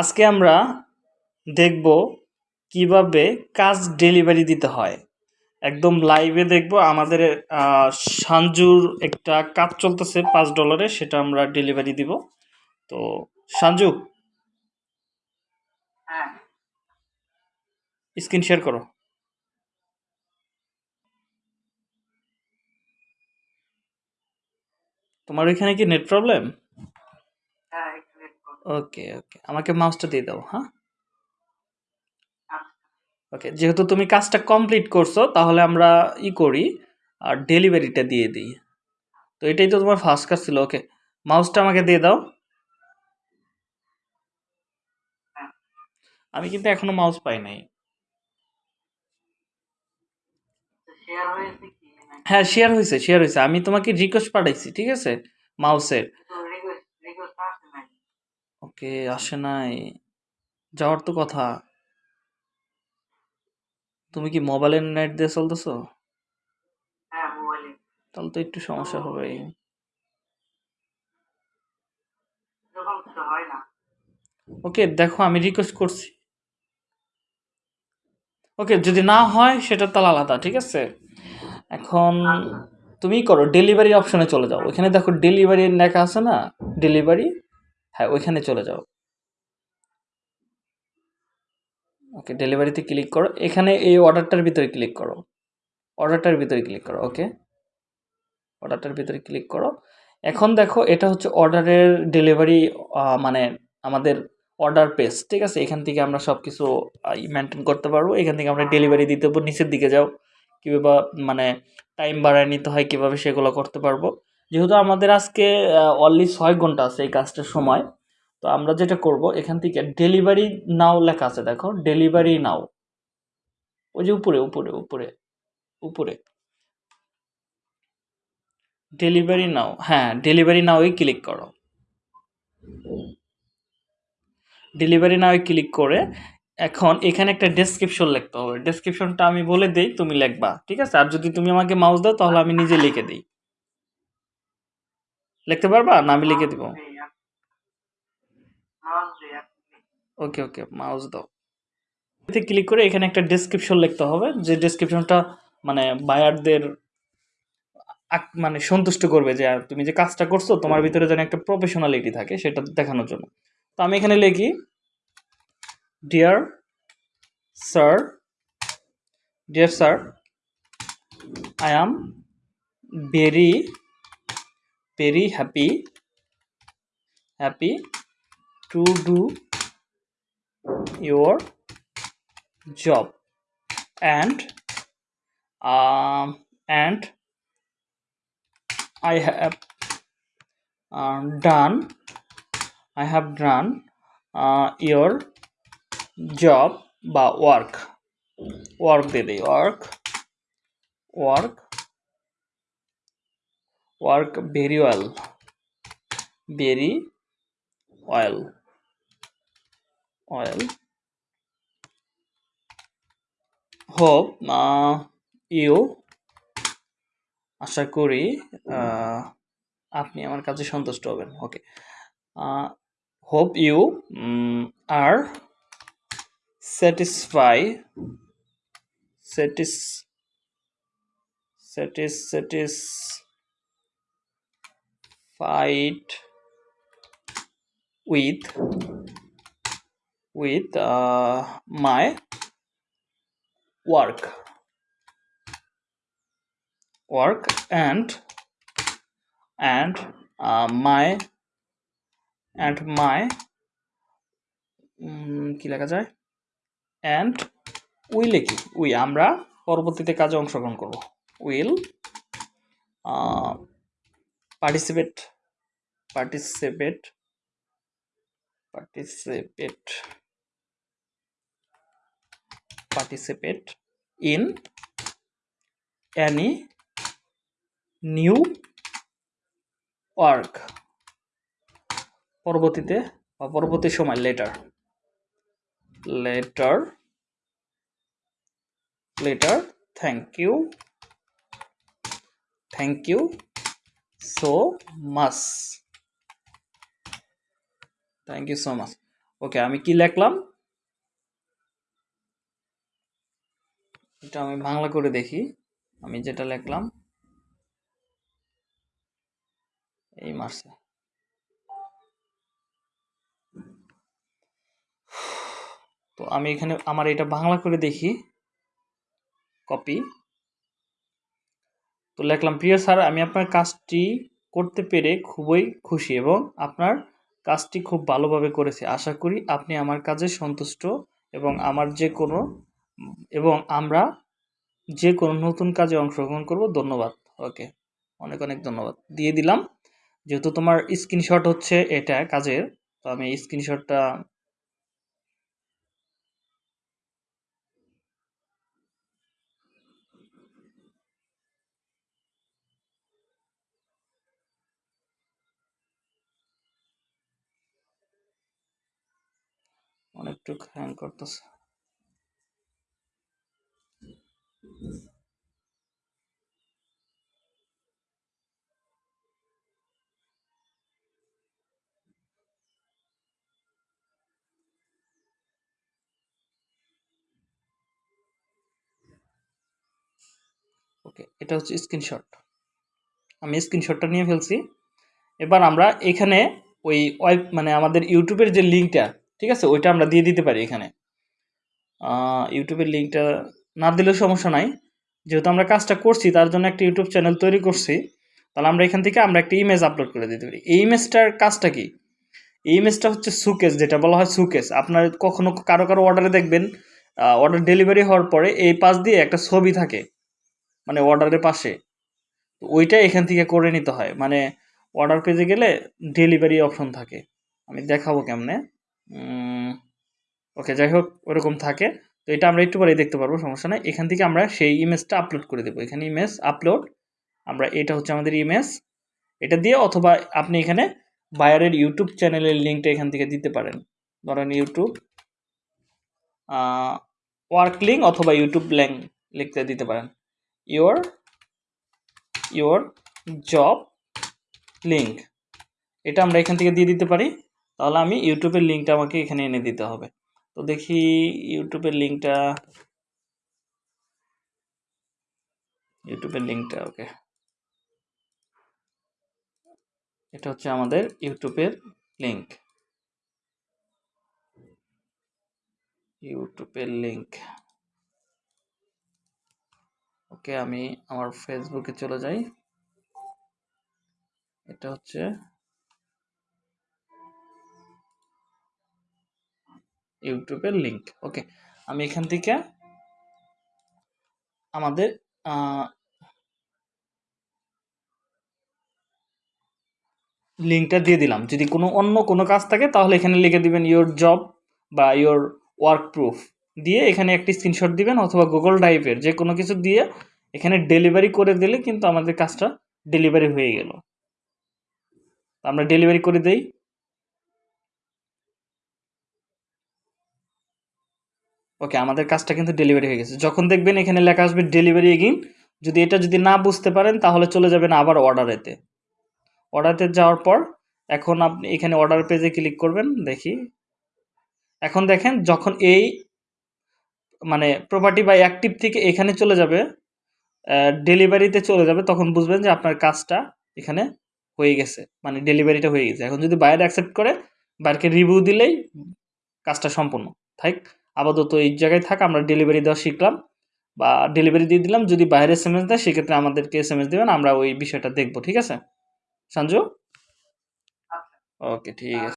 আজকে আমরা দেখব কীভাবে কাজ ডেলিভারি দিতে হয়। একদম লাইভে দেখব আমাদের সানজুর একটা কাজ চলতেছে পাঁচ ডলারে সেটা আমরা ডেলিভারি দিব। তো সানজু হ্যাঁ। স্ক্রিন শেয়ার করো। তোমার ওইখানে কি নেট প্রবলেম হ্যাঁ একটু wait করো। ওকে ওকে। আমাকে মাউসটা দিয়ে দাও হ্যাঁ? ওকে যেহেতু তুমি কাজটা কমপ্লিট করছ তাহলে আমরা ই করি আর ডেলিভারিটা দিয়ে দিই। তো এটাই তো তোমার ফার্স্ট কাজ ছিল ওকে। মাউসটা আমাকে দিয়ে দাও। আমি কিন্তু এখনও মাউস পাই নাই? হ্যাঁ শেয়ার হয়েছে শেয়ার হয়েছে। আমি তোমাকে রিকোয়েস্ট পাঠাইছি ঠিক আছে? মাউসের তো request request আসে নাই। ওকে আসে নাই? যাওয়ার তো কথা। তুমি কি মোবাইলের নেট দিয়ে চলতেছো? হ্যাঁ মোবাইলে তাহলে তো একটু সমস্যা হবে ওকে দেখো আমি রিকোয়েস্ট করছি। ওকে যদি না হয় সেটা তাহলে আলাদা ঠিক আছে? এখন আচ্ছা। তুমি করো ডেলিভারি অপশনে চলে যাও। ওইখানে দেখো ডেলিভারি লেখা আছে না? ডেলিভারি হ্যাঁ ওইখানে চলে যাও। ওকে, ডেলিভারিতে ক্লিক করো। এখানে এই অর্ডারটার ভিতরে ক্লিক করো। অর্ডারটার ভিতরে ক্লিক করো, ওকে? অর্ডারটার ভিতরে ক্লিক করো। এখন দেখো, এটা হচ্ছে অর্ডারের ডেলিভারি মানে আমাদের অর্ডার পেজ, ঠিক আছে? এখান থেকে আমরা সব কিছু মেনটেন করতে পারব। এখান থেকে আমরা ডেলিভারি দিতে পারব। নিচের দিকে যাও। কীভাবে মানে টাইম বাড়ায় নিতে হয়, কীভাবে সেগুলো করতে পারব। যেহেতু আমাদের আজকে অনলি ছয় ঘণ্টা আছে এই কাজটার সময়, তো আমরা যেটা করব, এখান থেকে ডেলিভারি নাও লেখা আছে, দেখো ডেলিভারি নাও ওই যে উপরে উপরে উপরে উপরে। ডেলিভারি নাও হ্যাঁ ডেলিভারি নাওই ক্লিক করো। ডেলিভারি নাওয়ে ক্লিক করে এখন এখানে একটা ডেসক্রিপশন লিখতে হবে। ডেসক্রিপশনটা আমি বলে দেই, তুমি লিখবা, ঠিক আছে? আর যদি তুমি আমাকে মাউস দাও, তাহলে আমি নিজে লিখে দিই। লিখতে পারবা? না, আমি লিখে দিব। ওকে ওকে মাউস দাও। এতে ক্লিক করে এখানে একটা ডেসক্রিপশন লিখতে হবে। যে ডেসক্রিপশনটা মানে বায়ারদের মানে সন্তুষ্ট করবে যে তুমি যে কাজটা করছ, তোমার ভিতরে যেন একটা প্রফেশনালিটি থাকে সেটা দেখানোর জন্য। তো আমি এখানে লিখি dear sir dear sir I am very very happy happy to do your job and um, and I have uh, done I have done uh, your job বা work work দিয়ে দিই work work Work very well very well well hope uh, you আশা করি আপনি আমার কাছে সন্তুষ্ট হবেন। Okay hope you are satisfy satis satis satis satisfied with with my work. Work and and uh, my and my কি লেখা যায়? অ্যান্ড উই লিখি। উই আমরা পরবর্তীতে কাজে অংশগ্রহণ করব। Will participate participate participate participate in any new work. পরবর্তীতে বা পরবর্তী সময় later later later thank you thank you so much thank you so much okay আমি কি লিখলাম? এটা আমি বাংলা করে দেখি। আমি যেটা লিখলাম, এই মার্চে তো আমি এখানে আমার এটা বাংলা করে দেখি। কপি তো লিখলাম, প্রিয় স্যার, আমি আপনার কাজটি করতে পেরে খুবই খুশি এবং আপনার কাজটি খুব ভালোভাবে করেছে। আশা করি আপনি আমার কাজে সন্তুষ্ট এবং আমার যে কোনো, এবং আমরা যে কোনো নতুন কাজে অংশগ্রহণ করব। ধন্যবাদ। ওকে, অনেক অনেক ধন্যবাদ। দিয়ে দিলাম। যেহেতু তোমার স্ক্রিনশট হচ্ছে এটা কাজের, তো আমি স্ক্রিনশটটা অনেকটুক হ্যাং করতেছে। ওকে এটা হচ্ছে স্ক্রিনশট আমি স্ক্রিনশটটা নিয়ে ফেলছি। এবার আমরা এখানে ওই ওয়েব মানে আমাদের ইউটিউবের যে লিঙ্কটা ঠিক আছে? ওইটা আমরা দিয়ে দিতে পারি এখানে। ইউটিউবের লিঙ্কটা না দিলেও সমস্যা নাই। যেহেতু আমরা কাজটা করছি, তার জন্য একটা ইউটিউব চ্যানেল তৈরি করছি। তাহলে আমরা এখান থেকে আমরা একটা ইমেজ আপলোড করে দিতে পারি। এই ইমেজটার কাজটা কি? এই ইমেজটা হচ্ছে সুকেস যেটা বলা হয় সুকেস আপনার কখনো কারও কারও অর্ডারে দেখবেন অর্ডার ডেলিভারি হওয়ার পরে এই পাশ দিয়ে একটা ছবি থাকে মানে অর্ডারের পাশে। ওইটা এখান থেকে করে নিতে হয়। মানে অর্ডার পেজে গেলে ডেলিভারি অপশন থাকে। আমি দেখাবো কেমনে? ওকে যাই হোক, ওরকম থাকে। তো এটা আমরা একটু পরেই দেখতে পারব, সমস্যা নেই। এখান থেকে আমরা সেই ইমেজটা আপলোড করে দেবো। এখানে ইমেজ আপলোড আমরা এটা হচ্ছে আমাদের ইমেজ এটা দিয়ে অথবা আপনি এখানে বায়ারের ইউটিউব চ্যানেলের লিঙ্কটা এখান থেকে দিতে পারেন। ধরেন ইউটিউব ওয়ার্ক লিঙ্ক অথবা ইউটিউব ল্যাং লিখতে দিতে পারেন। ইওর ইওর জব লিঙ্ক এটা আমরা এখান থেকে দিয়ে দিতে পারি। তাহলে আমি ইউটিউবের লিঙ্কটা আমাকে এখানে এনে দিতে হবে। তো দেখি ইউটিউবের লিঙ্কটা ইউটিউবের লিঙ্কটা, ওকে। এটা হচ্ছে আমাদের ইউটিউবের লিঙ্ক। ইউটিউবের লিঙ্ক। ওকে, আমি আমার ফেসবুকে চলে যাই। এটা হচ্ছে ইউটিউবের লিঙ্ক ওকে আমি এখান থেকে আমাদের লিঙ্কটা দিয়ে দিলাম। যদি কোনো অন্য কোনো কাজ থাকে, তাহলে এখানে লিখে দিবেন ইওর জব বা ইওর ওয়ার্ক প্রুফ দিয়ে এখানে একটি স্ক্রিনশট দিবেন অথবা গুগল ড্রাইভের যে কোনো কিছু দিয়ে এখানে ডেলিভারি করে দিলে কিন্তু আমাদের কাজটা ডেলিভারি হয়ে গেল। আমরা ডেলিভারি করে দেই। ওকে আমাদের কাজটা কিন্তু ডেলিভারি হয়ে গেছে। যখন দেখবেন এখানে লেখা আসবে ডেলিভারি এগিন যদি এটা যদি না বুঝতে পারেন, তাহলে চলে যাবেন আবার অর্ডারেতে অর্ডারতে যাওয়ার পর, এখন আপনি এখানে অর্ডার পেজে ক্লিক করবেন, দেখি। এখন দেখেন, যখন এই মানে প্রপার্টি বা অ্যাক্টিভ থেকে এখানে চলে যাবে ডেলিভারিতে চলে যাবে, তখন বুঝবেন যে আপনার কাজটা এখানে হয়ে গেছে মানে ডেলিভারিটা হয়ে গেছে। এখন যদি বাইরে অ্যাকসেপ্ট করে বাইরকে রিভিউ দিলেই কাজটা সম্পূর্ণ। থাক। আপাতত এই জায়গায় থাক আমরা ডেলিভারি দেওয়া শিখলাম বা ডেলিভারি দিয়ে দিলাম যদি বাইরে এস এম এস দেয় সেক্ষেত্রে আমাদেরকে এস এম এস দেবেন আমরা ওই বিষয়টা দেখব ঠিক আছে? সঞ্জু? আচ্ছা। ওকে ঠিক আছে।